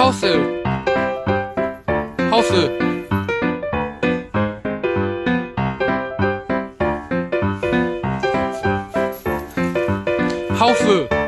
하우스. 하우스. 하우스.